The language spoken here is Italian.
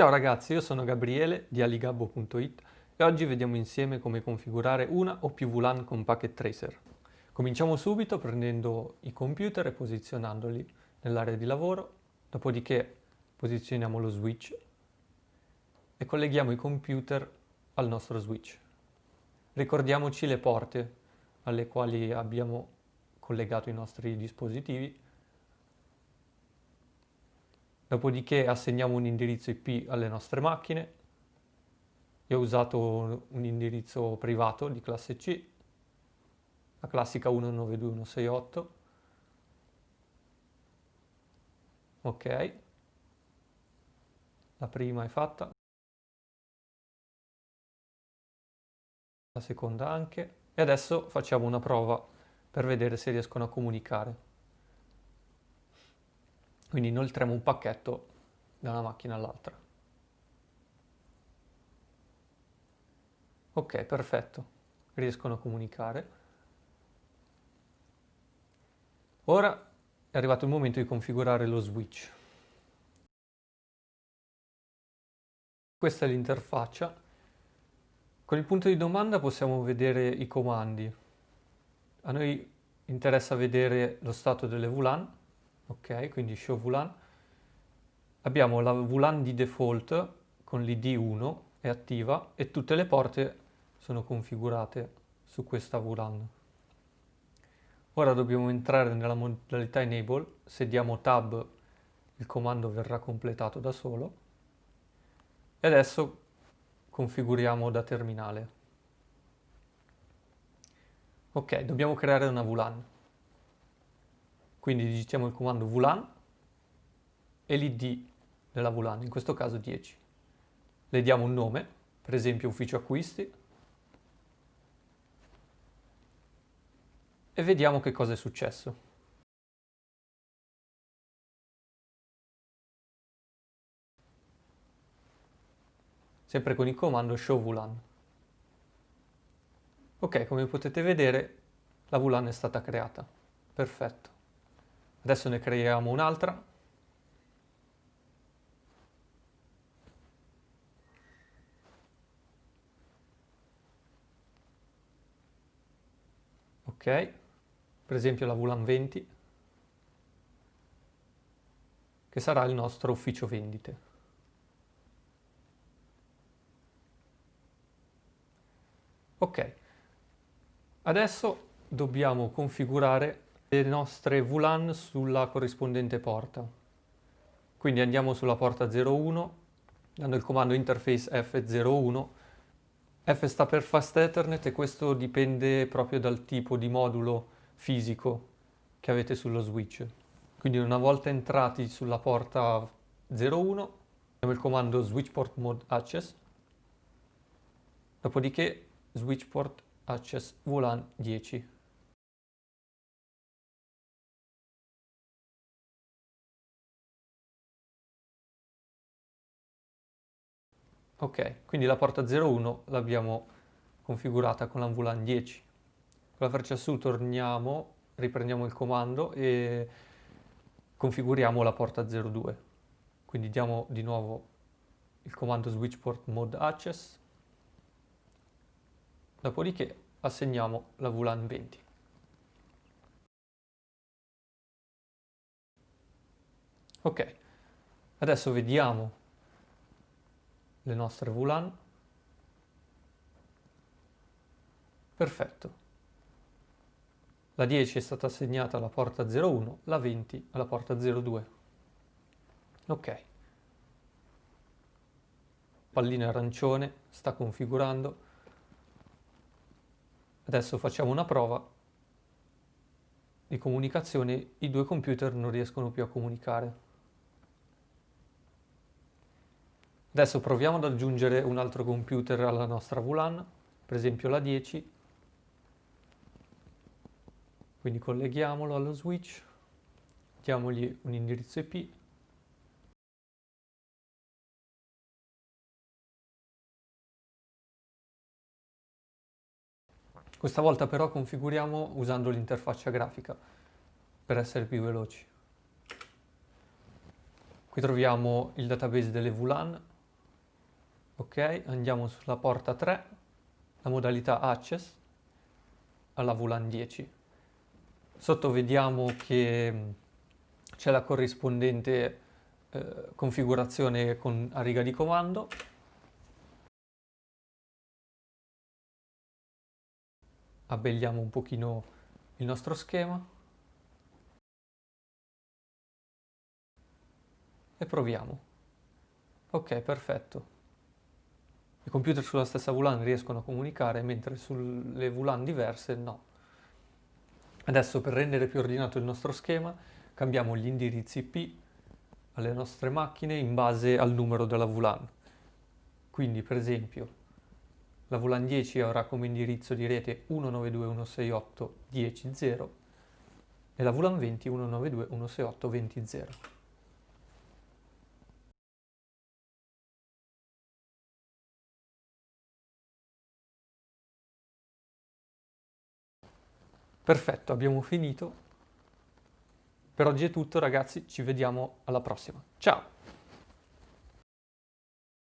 Ciao ragazzi, io sono Gabriele di aligabbo.it e oggi vediamo insieme come configurare una o più VLAN con Packet Tracer. Cominciamo subito prendendo i computer e posizionandoli nell'area di lavoro, dopodiché posizioniamo lo switch e colleghiamo i computer al nostro switch. Ricordiamoci le porte alle quali abbiamo collegato i nostri dispositivi Dopodiché assegniamo un indirizzo IP alle nostre macchine. Io ho usato un indirizzo privato di classe C, la classica 192.168. Ok. La prima è fatta. La seconda anche. E adesso facciamo una prova per vedere se riescono a comunicare. Quindi inoltriamo un pacchetto da una macchina all'altra. Ok, perfetto. Riescono a comunicare. Ora è arrivato il momento di configurare lo switch. Questa è l'interfaccia. Con il punto di domanda possiamo vedere i comandi. A noi interessa vedere lo stato delle VLAN ok, quindi show VLAN. Abbiamo la VLAN di default con l'id 1 è attiva e tutte le porte sono configurate su questa VLAN. Ora dobbiamo entrare nella modalità enable, se diamo tab il comando verrà completato da solo e adesso configuriamo da terminale. Ok, dobbiamo creare una VLAN. Quindi digitiamo il comando VLAN e l'id della VLAN, in questo caso 10. Le diamo un nome, per esempio ufficio acquisti, e vediamo che cosa è successo. Sempre con il comando show VLAN. Ok, come potete vedere la VLAN è stata creata. Perfetto. Adesso ne creiamo un'altra. Ok, per esempio la VLAN 20, che sarà il nostro ufficio vendite. Ok, adesso dobbiamo configurare le nostre VLAN sulla corrispondente porta. Quindi andiamo sulla porta 01, dando il comando interface F01. F sta per Fast Ethernet e questo dipende proprio dal tipo di modulo fisico che avete sullo switch. Quindi una volta entrati sulla porta 01, abbiamo il comando switchport mode access, dopodiché switchport access VLAN 10. Ok, quindi la porta 01 l'abbiamo configurata con la VLAN 10. Con la freccia su torniamo, riprendiamo il comando e configuriamo la porta 02. Quindi diamo di nuovo il comando switchport mode access, dopodiché assegniamo la VLAN 20. Ok, adesso vediamo le nostre VLAN. Perfetto. La 10 è stata assegnata alla porta 01, la 20 alla porta 02. Ok. Pallina arancione sta configurando. Adesso facciamo una prova di comunicazione. I due computer non riescono più a comunicare. Adesso proviamo ad aggiungere un altro computer alla nostra VLAN, per esempio la 10. Quindi colleghiamolo allo switch, diamogli un indirizzo IP. Questa volta però configuriamo usando l'interfaccia grafica per essere più veloci. Qui troviamo il database delle VLAN Ok, andiamo sulla porta 3, la modalità access, alla VLAN 10. Sotto vediamo che c'è la corrispondente eh, configurazione con, a riga di comando. Abbelliamo un pochino il nostro schema e proviamo. Ok, perfetto. I computer sulla stessa VLAN riescono a comunicare, mentre sulle VLAN diverse no. Adesso per rendere più ordinato il nostro schema cambiamo gli indirizzi IP alle nostre macchine in base al numero della VLAN. Quindi per esempio la VLAN 10 avrà come indirizzo di rete 192.168.10.0 e la VLAN 20 192.168.20.0. Perfetto, abbiamo finito. Per oggi è tutto ragazzi, ci vediamo alla prossima. Ciao!